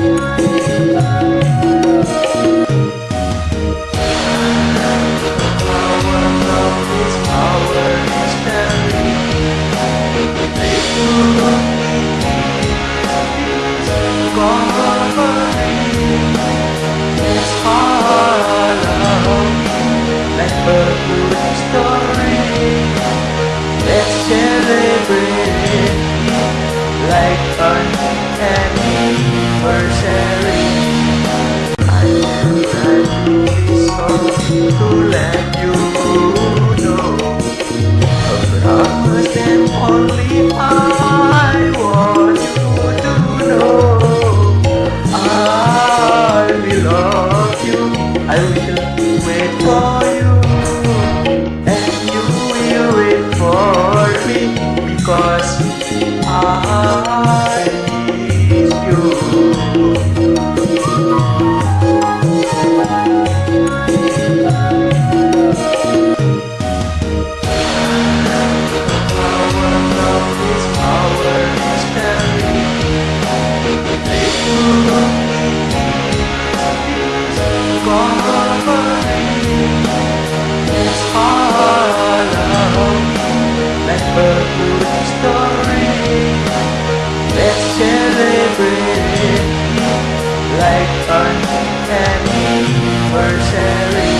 Música let you know Her arms and only I and we were sharing.